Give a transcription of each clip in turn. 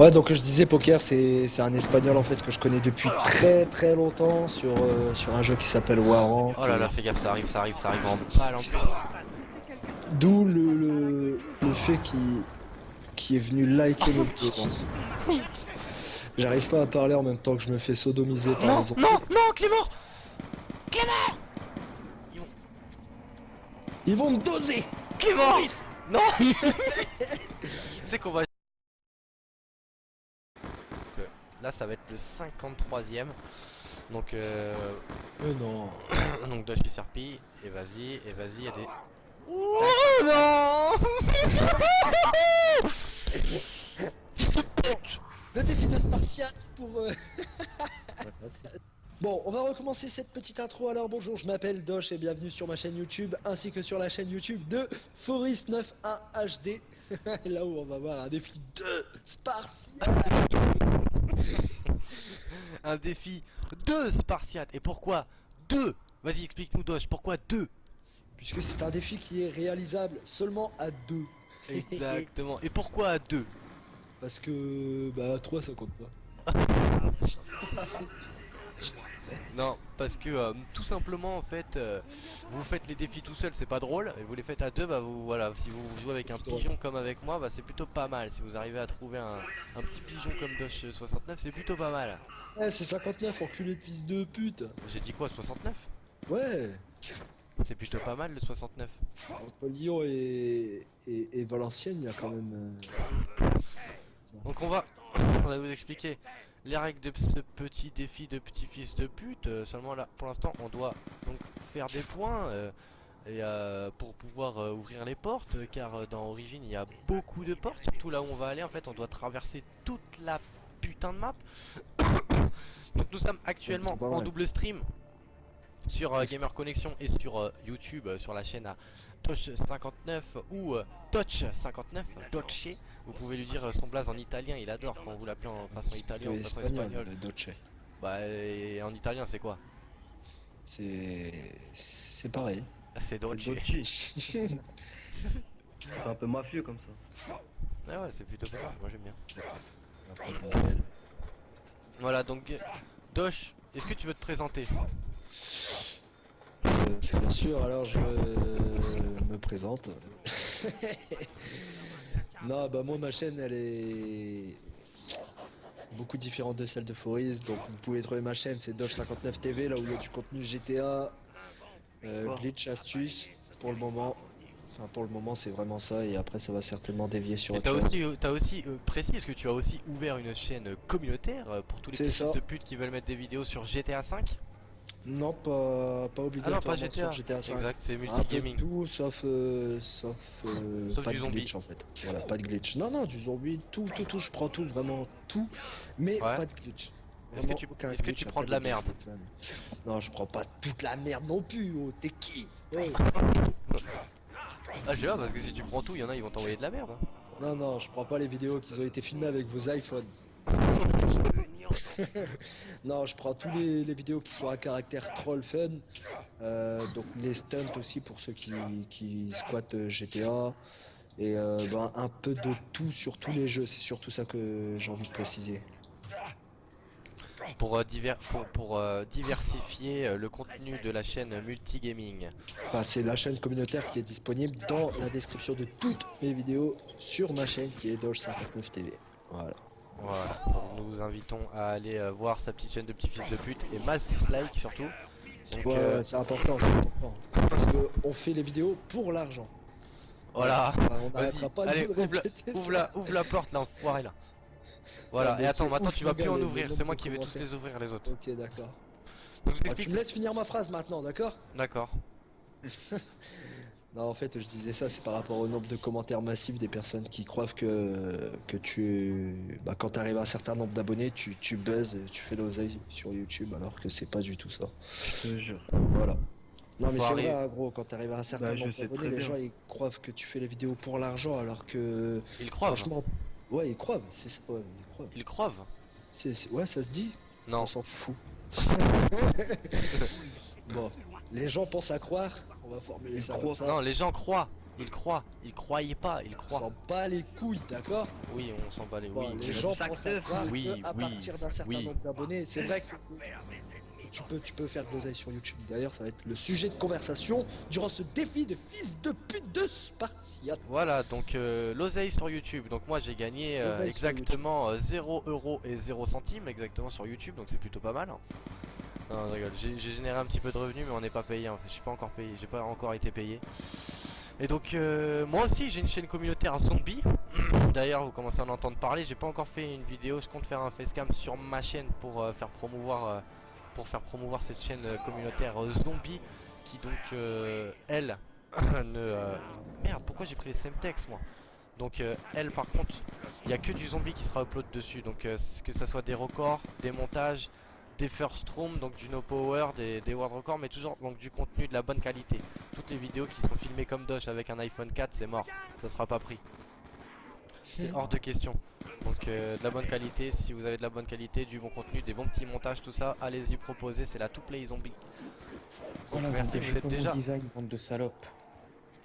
Ouais, donc je disais poker, c'est c'est un espagnol en fait que je connais depuis très très longtemps sur, euh, sur un jeu qui s'appelle Warrant. Oh là là, fais gaffe, ça arrive, ça arrive, ça arrive en balle en plus. D'où le, le, le fait qu'il qui est venu liker notre vidéo. J'arrive pas à parler en même temps que je me fais sodomiser par Non, les autres. non, non, Clément Clément Ils vont me doser Clément Non Tu sais qu'on va... Euh, Là, ça va être le 53ème. Donc, euh... Mais non. Donc Dodge qui serpille, et vas-y, et vas-y, et des... Oh non Le défi de Spartiate pour... euh, Bon, on va recommencer cette petite intro. Alors bonjour, je m'appelle Dosh et bienvenue sur ma chaîne YouTube ainsi que sur la chaîne YouTube de Forest91 HD. Là où on va voir un défi de Spartiate. Un défi de Spartiate, et pourquoi deux Vas-y, explique-nous Dodge, pourquoi deux Puisque c'est un défi qui est réalisable seulement à deux. Exactement, et pourquoi à deux Parce que bah 3 ça compte pas. Non, parce que euh, tout simplement en fait, euh, vous faites les défis tout seul, c'est pas drôle, et vous les faites à deux, bah vous voilà, si vous jouez avec un pigeon comme avec moi, bah c'est plutôt pas mal. Si vous arrivez à trouver un, un petit pigeon comme Dosh 69, c'est plutôt pas mal. Eh c'est 59 enculé de fils de pute. J'ai dit quoi 69 Ouais. C'est plutôt pas mal le 69. Entre Lyon et, et, et Valenciennes, il y a quand même. euh, Donc on va, on va vous expliquer les règles de ce petit défi de petit fils de pute. Euh, seulement là, pour l'instant, on doit donc faire des points euh, et euh, pour pouvoir ouvrir les portes, car dans Origin il y a beaucoup de portes. Surtout là où on va aller, en fait, on doit traverser toute la putain de map. donc nous sommes actuellement en double stream sur euh, Gamer Connection et sur euh, YouTube, euh, sur la chaîne à Touch59 ou euh, Touch59, Doce. Vous pouvez lui dire son blaze en italien, il adore quand vous l'appelez en façon italienne ou en façon espagnole. le Dolce. Bah, et en italien, c'est quoi? C'est. C'est pareil. C'est Dolce. C'est un peu mafieux comme ça. Ah ouais, c'est plutôt pas moi j'aime bien. Voilà, donc, Dosh, est-ce que tu veux te présenter? Bien sûr, alors je me présente. non, bah moi ma chaîne elle est beaucoup différente de celle de Foris, donc vous pouvez trouver ma chaîne, c'est Doge59 TV, là où il y a du contenu GTA, euh, glitch, astuces, pour le moment. Enfin pour le moment c'est vraiment ça, et après ça va certainement dévier sur Et autre t'as chose. aussi, euh, t'as aussi euh, précis, est-ce que tu as aussi ouvert une chaîne communautaire pour tous les petits fils de pute qui veulent mettre des vidéos sur GTA 5 Non, pas, pas Ah non, obligatoirement pas GTA. sur GTA 5. Exact, c'est multigaming. tout sauf euh, sauf, euh, Sauf pas du de zombie. glitch en fait. Voilà, pas de glitch. Non non, du zombie, tout tout tout, je prends tout vraiment tout, mais Ouais. pas de glitch. Est-ce que tu, est-ce que tu prends de la merde. Non, je prends pas toute la merde non plus. Oh, t'es qui? Oh. Ah, pas, parce que si tu prends tout, il y en a, ils vont t'envoyer de la merde. hein. Non non, je prends pas les vidéos qui ont été filmées avec vos iPhones. non, je prends tous les, les vidéos qui sont à caractère troll fun. Euh, donc les stunts aussi pour ceux qui, qui squattent euh, GTA. Et euh, ben, un peu de tout sur tous les jeux, c'est surtout ça que j'ai envie de préciser. Pour, euh, diver- pour, pour, euh, diversifier euh, le contenu de la chaîne multigaming. Enfin, c'est la chaîne communautaire qui est disponible dans la description de toutes mes vidéos sur ma chaîne qui est Doge59 TV. Voilà. Voilà, donc nous vous invitons à aller euh, voir sa petite chaîne de petits fils de pute et mass dislike surtout. Donc Ouais, euh, c'est important, important. Parce que on fait les vidéos pour l'argent. voilà, Enfin, on pas allez, le ouvre la, ouvre, la, ouvre la porte là, enfoiré là. Voilà, Ouais, et attends, maintenant tu vas plus en ouvrir, c'est moi qui vais tous les ouvrir les autres. Ok, d'accord. Donc je Ah, tu me laisses finir ma phrase maintenant, d'accord? D'accord. Non, en fait, je disais ça, c'est par rapport au nombre de commentaires massifs des personnes qui croient que, que tu. Bah, quand t'arrives à un certain nombre d'abonnés, tu, tu buzzes, tu fais l'oseille sur YouTube, alors que c'est pas du tout ça. Je te jure. Voilà. Non, mais c'est vrai, hein, gros, quand t'arrives à un certain Bah, nombre d'abonnés, les bien. gens ils croient que tu fais les vidéos pour l'argent, alors que. Ils croivent. Franchement. Ouais, ils croient, c'est ça, ouais, ils croient. Ils c'est- Ouais, ça se dit Non. On s'en fout. bon, les gens pensent à croire, on va formuler Ils ça croient. comme ça. Non, les gens croient. Il croit, il croyait pas, il On croit. s'en bat les couilles, d'accord? Oui, on s'en bat les Bon, oui. Les gens pensent à croire Oui, que à partir d'un certain oui. nombre d'abonnés, c'est vrai que tu peux, tu peux faire de l'oseille sur YouTube. D'ailleurs, ça va être le sujet de conversation durant ce défi de fils de pute de Spartiate. Voilà, donc euh, l'oseille sur YouTube. Donc moi j'ai gagné euh, exactement euh, 0 euros et 0 centimes exactement sur YouTube, donc c'est plutôt pas mal. hein. Non, rigole. J'ai généré un petit peu de revenus, mais on n'est pas payé. En fait. Je suis pas encore payé, j'ai pas encore été payé. Et donc euh, moi aussi j'ai une chaîne communautaire zombie. D'ailleurs vous commencez à en entendre parler. J'ai pas encore fait une vidéo. Je compte faire un facecam sur ma chaîne pour euh, faire promouvoir euh, pour faire promouvoir cette chaîne euh, communautaire zombie qui donc elle ne merde pourquoi j'ai pris les Semtex moi? Donc elle par contre il y a que du zombie qui sera upload dessus donc que ça soit des records des montages des first room donc du no power des, des world records mais toujours donc du contenu de la bonne qualité. Toutes les vidéos qui sont filmées comme Dosh avec un iPhone 4 c'est mort. Ça sera pas pris. C'est hors de question. Donc euh, de la bonne qualité si vous avez de la bonne qualité du bon contenu des bons petits montages tout ça allez-y proposer c'est la to play zombie Donc, merci vous êtes déjà. design, bande de salopes.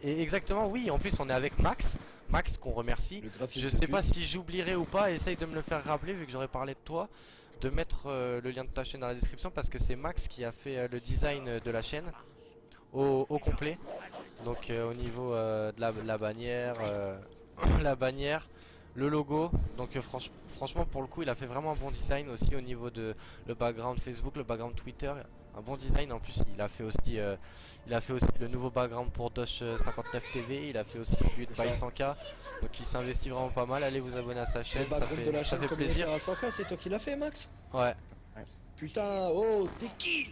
et exactement oui en plus on est avec Max Max qu'on remercie je sais pas si j'oublierai ou pas, essaye de me le faire rappeler vu que j'aurais parlé de toi, de mettre euh, le lien de ta chaîne dans la description parce que c'est Max qui a fait euh, le design euh, de la chaîne au, au complet. Donc euh, au niveau de la, la bannière, la bannière, le logo. Donc franch- franchement pour le coup il a fait vraiment un bon design aussi au niveau de le background Facebook, le background Twitter. Un bon design. En plus il a fait aussi euh, il a fait aussi le nouveau background pour Dosh euh, 59 TV, il a fait aussi celui de. By 100k donc il s'investit vraiment pas mal, allez vous abonner à sa chaîne, ça fait, de la ça chaîne fait plaisir. communautaire à 100K, c'est toi qui l'as fait, Max? Ouais, Putain, oh, t'es qui?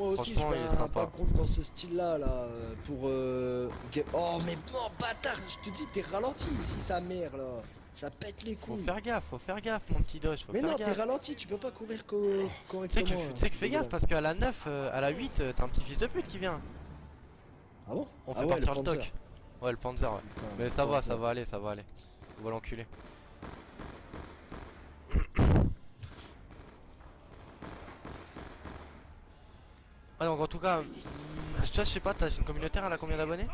Moi aussi, je est un sympa. background dans ce style-là, là, euh, pour... euh, Oh, mais non, bâtard, je te dis, t'es ralenti ici, sa mère, là. Ça pète les faut couilles. faire gaffe, faut faire gaffe mon petit Dosh, faut Mais faire non, t'es ralenti, tu peux pas courir co Tu sais correctement. que, tu sais que fais Voilà. gaffe parce qu'à la 9, euh, à la 8, euh, t'as un petit fils de pute qui vient. Ah bon? On Ah fait ouais, partir le le, toc. Ouais, le Panzer, ouais. Putain, Mais ça va, ça va aller, ça va aller. On va l'enculer. Ah donc en tout cas, je sais pas, ta chaîne communautaire elle a combien d'abonnés?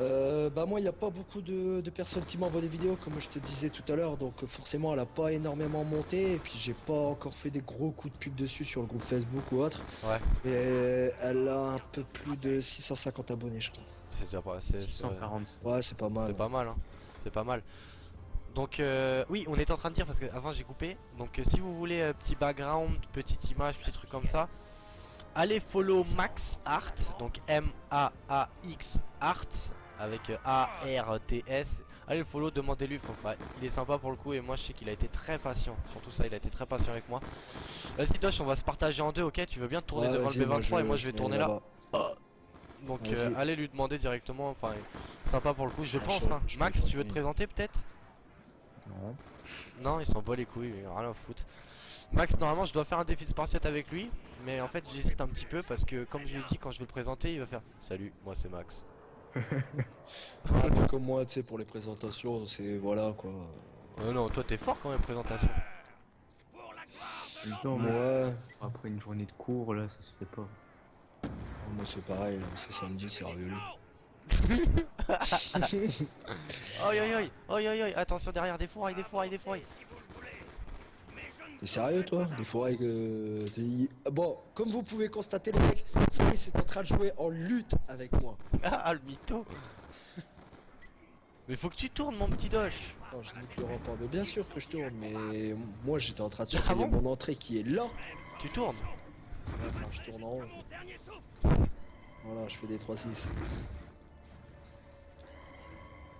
Euh, bah moi il n'y a pas beaucoup de, de personnes qui m'envoient des vidéos comme je te disais tout à l'heure donc euh, forcément elle a pas énormément monté et puis j'ai pas encore fait des gros coups de pub dessus sur le groupe Facebook ou autre Ouais. et elle a un peu plus de 650 abonnés je crois C'est déjà pas, c'est- c'est- 647. ouais c'est pas mal C'est pas mal, hein. C'est pas mal. Donc euh, oui, on était en train de dire parce que avant j'ai coupé. Donc euh, si vous voulez euh, petit background, petite image, petit truc comme ça, allez follow Max Art, donc M A A X Art avec euh, A R T S. Allez le follow, demandez-lui. il est sympa pour le coup et moi je sais qu'il a été très patient. Surtout ça, il a été très patient avec moi. Vas-y Dosh, on va se partager en deux, ok? Tu veux bien tourner Ouais, devant le B23 et moi je vais tourner là. là-bas. Donc euh, allez lui demander directement, enfin sympa pour le coup, je Ah, pense. je- hein. je Max, tu veux te présenter peut-être? Non. Non, il s'en bat les couilles, il a rien à foutre. Max, normalement, je dois faire un défi de spartiate avec lui, mais en fait, j'hésite un petit peu parce que, comme je lui ai dit, quand je vais le présenter, il va faire Salut, moi c'est Max. Ah, t'es comme moi tu sais pour les présentations c'est voilà quoi Oh non, toi t'es fort quand même, présentation. Temps, moi, ouais après une journée de cours, là, ça se fait pas. moi c'est pareil c'est samedi c'est révolu Oi oi oi, oi oi oi, attention derrière, des fourrailles, des fourrailles, des fourrailles. T'es sérieux toi? Des fois que... Bon, comme vous pouvez constater les mecs, Fabrice est en train de jouer en lutte avec moi. Ah, le mytho Mais faut que tu tournes, mon petit doche Non, je le rempart, mais bien sûr que je tourne, mais moi j'étais en train de Ah surveiller bon? mon entrée qui est là. Tu tournes? Je tourne en haut. Voilà, je fais des 3-6.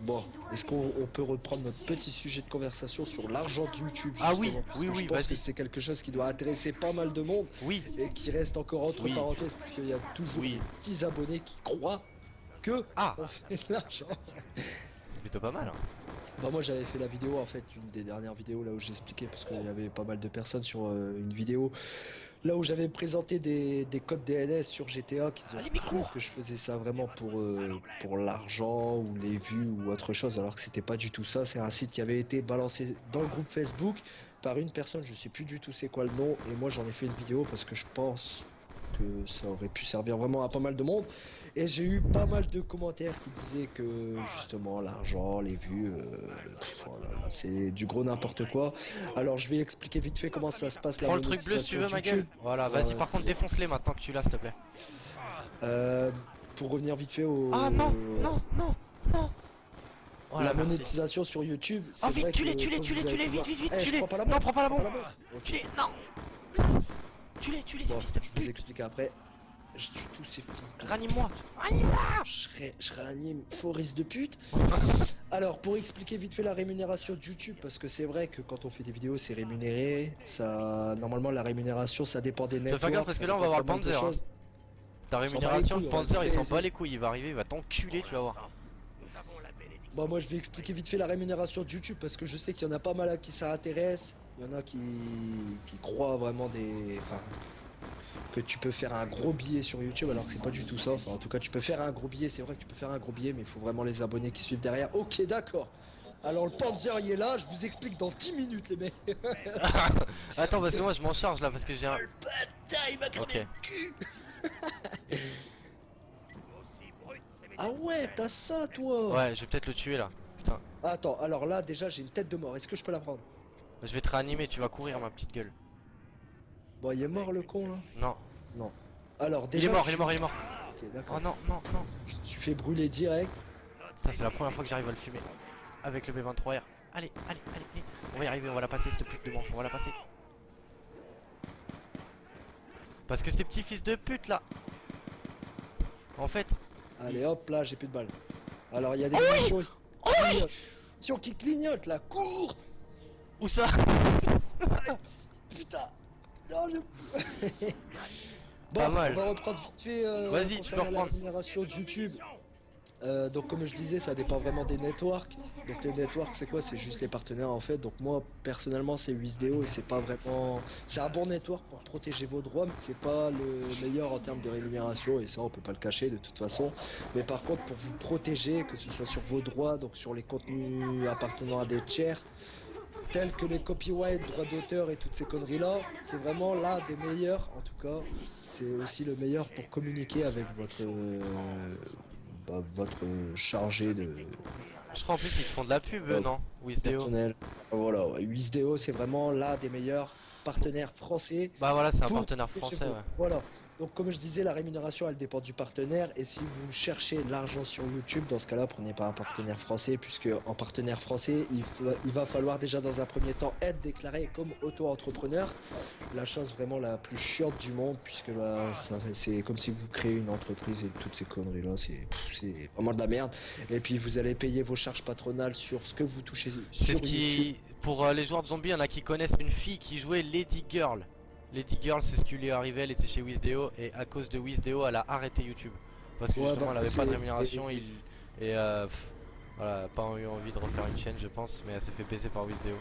Bon, est-ce qu'on on peut reprendre notre petit sujet de conversation sur l'argent de YouTube Ah oui, justement, parce oui, que oui, Je pense que c'est quelque chose qui doit intéresser pas mal de monde Oui, et qui reste encore entre Oui. parenthèses, puisqu'il y a toujours Oui. des petits abonnés qui croient que Ah, on fait de l'argent. c'est plutôt pas mal. Hein. Bah moi j'avais fait la vidéo en fait, une des dernières vidéos là où j'expliquais parce qu'il y avait pas mal de personnes sur euh, une vidéo là où j'avais présenté des, des codes DNS sur GTA qui que je faisais ça vraiment pour euh, pour l'argent ou les vues ou autre chose alors que c'était pas du tout ça, c'est un site qui avait été balancé dans le groupe Facebook par une personne, je sais plus du tout c'est quoi le nom et moi j'en ai fait une vidéo parce que je pense que ça aurait pu servir vraiment à pas mal de monde. Et j'ai eu pas mal de commentaires qui disaient que justement l'argent, les vues, euh, voilà, c'est du gros n'importe quoi. Alors je vais expliquer vite fait comment ça se passe la Prends le truc bleu si tu veux, ma gueule. Voilà, vas-y, ouais, par contre, défonce-les maintenant que tu l'as, s'il te plaît. Euh, pour revenir vite fait au... Ah non, non, non, non. Voilà, la merci. monétisation sur YouTube, Oh, vite, que, tue-les, comme tue-les, vous avez tue-les, pu vite, vite, vite, Eh, prends pas la Non, bombe, prends pas la bombe. Ok. Tue-les, non. Tue-les, tue-les, ces Bon, fils de je vous explique après. Je tue tous ces fils. de Ranime-moi. Je, réanime Forest de pute. Alors, pour expliquer vite fait la rémunération de YouTube, parce que c'est vrai que quand on fait des vidéos, c'est rémunéré. Ça, normalement, la rémunération, ça dépend des Fais networks. gaffe, parce que là, on va voir le Panzer, hein. Ta rémunération, couilles, le Panzer, il s'en bat les couilles. Il va arriver, il va t'enculer, tu vas voir. Bon, moi, je vais expliquer vite fait la rémunération de YouTube, parce que je sais qu'il y en a pas mal à qui ça intéresse. Il y en a qui, qui croient vraiment des. Enfin, que tu peux faire un gros billet sur YouTube, alors que c'est pas du tout ça. Enfin, en tout cas, tu peux faire un gros billet, c'est vrai que tu peux faire un gros billet, mais il faut vraiment les abonnés qui suivent derrière. Ok, d'accord. Alors, le Panzer, il est là, je vous explique dans 10 minutes, les mecs. Attends, parce que moi, je m'en charge là, parce que j'ai un. il m'a Ok. Ah ouais, t'as ça, toi Ouais, je vais peut-être le tuer là. Putain. Attends, alors là, déjà, j'ai une tête de mort. Est-ce que je peux la prendre? Je vais te réanimer, tu vas courir, ma petite gueule. Bon, il est mort, le con, là Non. Alors, Il déjà... est mort, je il est mort, il est mort. Ok, d'accord. Oh non, non, non. Tu fais brûler direct. Putain, c'est la première fois que j'arrive à le fumer. Avec le B23R. Allez, allez, allez, allez. On va y arriver, on va la passer, cette pute de manche, on va la passer. Parce que ces petits fils de pute là. En fait, Allez, hop, là, j'ai plus de balles. Alors, il y a des Oh aussi qui clignotent. Munitions qui clignotent, là, cours où ça Putain Non. Bon, Pas mal. on va reprendre vite fait euh, Vas-y, tu peux la reprendre. rémunération de YouTube. Euh, donc comme je disais, ça dépend vraiment des networks. Donc les networks, c'est quoi? C'est juste les partenaires en fait. Donc moi, personnellement, c'est Wisdeo et c'est pas vraiment... C'est un bon network pour protéger vos droits, mais c'est pas le meilleur en termes de rémunération et ça, on peut pas le cacher de toute façon. Mais par contre, pour vous protéger, que ce soit sur vos droits, donc sur les contenus appartenant à des tiers, tels que les copyright, droits d'auteur et toutes ces conneries là, c'est vraiment l'un des meilleurs en tout cas. C'est aussi le meilleur pour communiquer avec votre euh, bah, votre chargé de Je crois en plus ils font de la pub, eux, Oh. non? Wisdeo. Voilà, ouais, Wisdeo c'est vraiment l'un des meilleurs partenaires français. Bah voilà, c'est un partenaire français, ouais. Voilà. Donc comme je disais, la rémunération elle dépend du partenaire et si vous cherchez de l'argent sur YouTube, dans ce cas-là, prenez pas un partenaire français puisque en partenaire français, il, il va falloir déjà dans un premier temps être déclaré comme auto-entrepreneur. La chose vraiment la plus chiante du monde puisque là, c'est comme si vous créez une entreprise et toutes ces conneries là, c'est vraiment de la merde. Et puis vous allez payer vos charges patronales sur ce que vous touchez C'est sur ce qui. Pour euh, les joueurs de zombies, il y en a qui connaissent une fille qui jouait Lady Girl. Lady Girl, c'est ce qui lui est arrivé, elle était chez Wisdeo et à cause de Wisdeo, elle a arrêté YouTube. Parce que Ouais, justement, bah, elle avait pas de rémunération et- il... et euh, pff, voilà, pas eu envie de refaire une chaîne, je pense, mais elle s'est fait baiser par Wisdeo.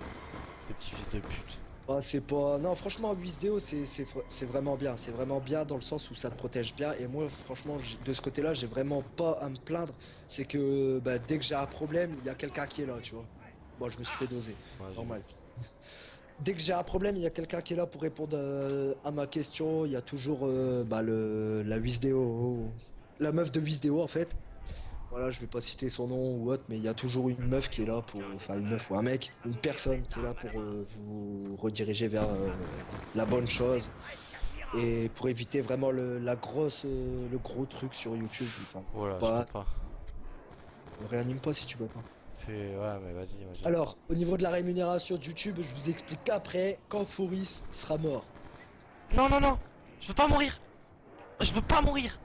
Ces petits fils de pute. Ah, c'est pas. Non, franchement, Wisdeo, c'est c'est vra- c'est vraiment bien. C'est vraiment bien dans le sens où ça te protège bien. Et moi, franchement, de ce côté-là, j'ai vraiment pas à me plaindre. C'est que bah, dès que j'ai un problème, il y a quelqu'un qui est là, tu vois. Bon, je me suis fait doser, Ouais, j'ai- normal. Dès que j'ai un problème, il y a quelqu'un qui est là pour répondre euh, à ma question. Il y a toujours euh, bah, le, la Wisdeo, la meuf de Wisdeo en fait. Voilà, je vais pas citer son nom ou autre, mais il y a toujours une meuf qui est là pour, enfin une meuf ou un mec, une personne qui est là pour euh, vous rediriger vers euh, la bonne chose et pour éviter vraiment le, la grosse, le gros truc sur YouTube. Enfin, Voilà, je peux pas. réanime pas si tu peux pas. Ouais, mais vas-y, Alors, au niveau de la rémunération de YouTube, je vous explique après quand Foris sera mort. Non, non, non. Je veux pas mourir. Je veux pas mourir.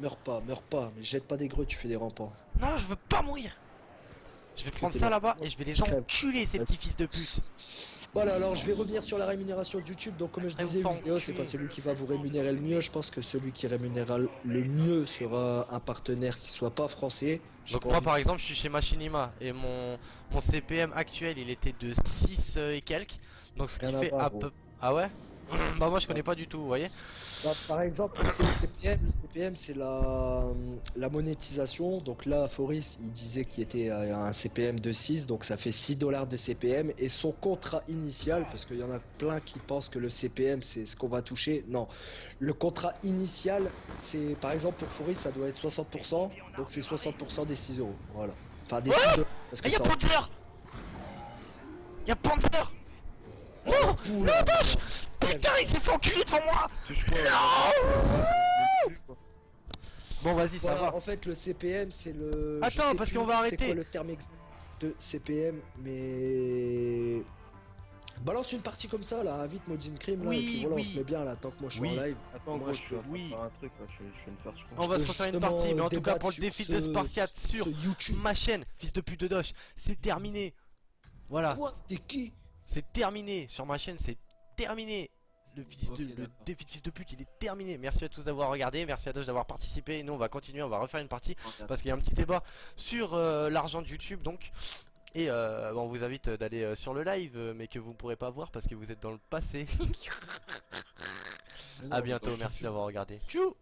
Meurs pas, meurs pas, mais jette pas des greux, tu fais des rampants. Non, je veux pas mourir. Je vais prendre ça là. là-bas et je vais les enculer, ces petits fils de pute Voilà, alors je vais revenir sur la rémunération de YouTube. Donc, comme je disais, faites vidéo, c'est pas celui qui va vous rémunérer le mieux. Je pense que celui qui rémunérera le mieux sera un partenaire qui soit pas français. Donc moi par exemple je suis chez Machinima et mon, mon CPM actuel il était de 6 euh, et quelques Donc ce qui fait à peu... Ah ouais? Bah moi je connais pas du tout, vous voyez Bah, par exemple, le CPM, le CPM c'est la, la monétisation. Donc là, Foris il disait qu'il était à un CPM de 6, donc ça fait 6 dollars de CPM. Et son contrat initial, parce qu'il y en a plein qui pensent que le CPM c'est ce qu'on va toucher. Non, le contrat initial, c'est par exemple pour Foris ça doit être 60%, donc c'est 60% des 6 euros. Voilà. Enfin des 6 dollars. Parce Ah que y'a Panther Y'a Panther Non Non Putain il s'est fait enculer devant moi Bon vas-y ça Voilà, va en fait, le CPM, c'est le. Attends, parce qu'on va c'est arrêter. quoi le terme exact de CPM, mais. Balance une partie comme ça, là, invite Modine Crime, là, Oui, et puis voilà, oui. on se met bien, là, tant que moi je suis Oui. en live. Attends, Moi, gros, je je peux oui. faire un truc là, je, je vais me faire je On va se refaire une partie mais en tout cas pour le défi ce- de Spartiate sur YouTube. ma chaîne, fils de pute de Doge, c'est terminé Voilà, Quoi? T'es qui? C'est terminé sur ma chaîne, c'est terminé le, fils de- le défi de fils de pute il est terminé. Merci à tous d'avoir regardé, merci à Doge d'avoir participé. Et nous on va continuer, on va refaire une partie Parce qu'il y a un petit débat sur euh, l'argent de YouTube donc. Et euh, bon, on vous invite d'aller euh, sur le live euh, mais que vous ne pourrez pas voir parce que vous êtes dans le passé. A bientôt, merci d'avoir regardé. Tchou